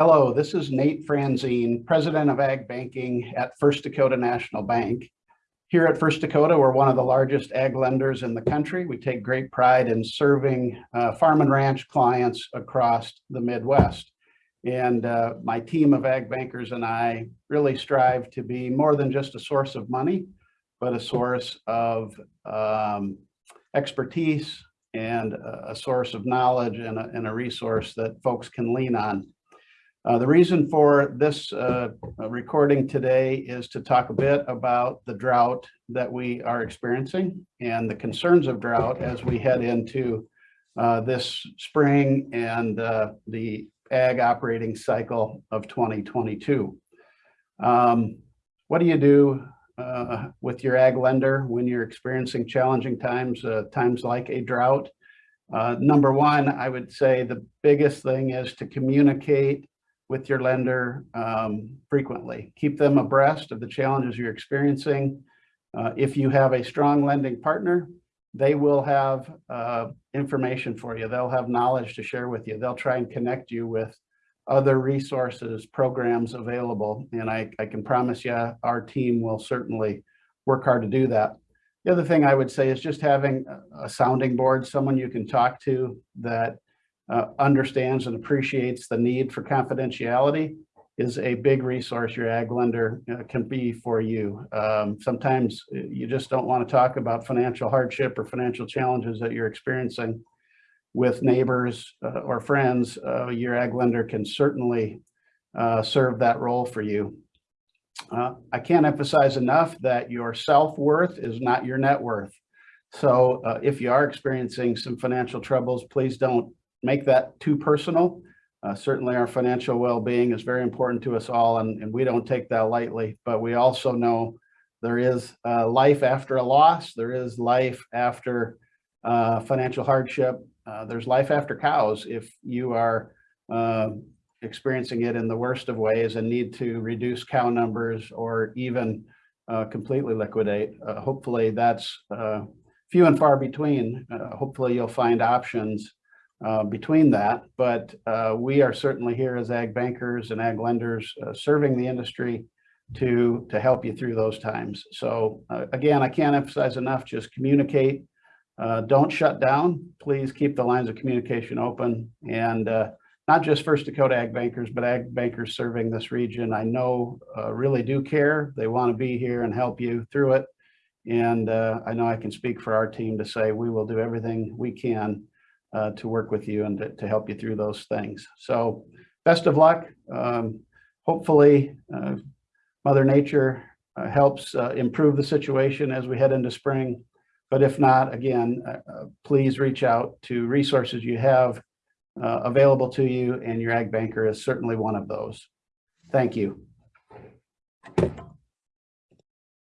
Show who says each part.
Speaker 1: Hello, this is Nate Franzen, President of Ag Banking at First Dakota National Bank. Here at First Dakota, we're one of the largest ag lenders in the country. We take great pride in serving uh, farm and ranch clients across the Midwest. And uh, my team of ag bankers and I really strive to be more than just a source of money, but a source of um, expertise and a source of knowledge and a, and a resource that folks can lean on. Uh, the reason for this uh, recording today is to talk a bit about the drought that we are experiencing and the concerns of drought as we head into uh, this spring and uh, the ag operating cycle of 2022. Um, what do you do uh, with your ag lender when you're experiencing challenging times, uh, times like a drought? number one, I would say the biggest thing is to communicate with your lender um, frequently. Keep them abreast of the challenges you're experiencing. Uh, if you have a strong lending partner, they will have uh, information for you. They'll have knowledge to share with you. They'll try and connect you with other resources, programs available. And I, I can promise you our team will certainly work hard to do that. The other thing I would say is just having a sounding board, someone you can talk to that uh, understands and appreciates the need for confidentiality is a big resource your ag lender uh, can be for you. Um, sometimes uh, you just don't want to talk about financial hardship or financial challenges that you're experiencing with neighbors uh, or friends. Uh, your ag lender can certainly uh, serve that role for you. I can't emphasize enough that your self-worth is not your net worth. So if you are experiencing some financial troubles, please don't make that too personal. Uh, certainly our financial well-being is very important to us all and, and we don't take that lightly, but we also know there is uh, life after a loss. There is life after uh, financial hardship. Uh, there's life after cows if you are uh, experiencing it in the worst of ways and need to reduce cow numbers or even uh, completely liquidate. hopefully that's few and far between. hopefully you'll find options uh, between that, but uh, we are certainly here as ag bankers and ag lenders uh, serving the industry to to help you through those times. So uh, again, I can't emphasize enough, just communicate. Uh, don't shut down. Please keep the lines of communication open and not just First Dakota ag bankers, but ag bankers serving this region. I know really do care. They want to be here and help you through it. And I know I can speak for our team to say we will do everything we can uh, to work with you and to, to, help you through those things. So best of luck. Um, hopefully uh, Mother Nature uh, helps uh, improve the situation as we head into spring. But if not, again, uh, uh, please reach out to resources you have available to you and your ag banker is certainly one of those. Thank you.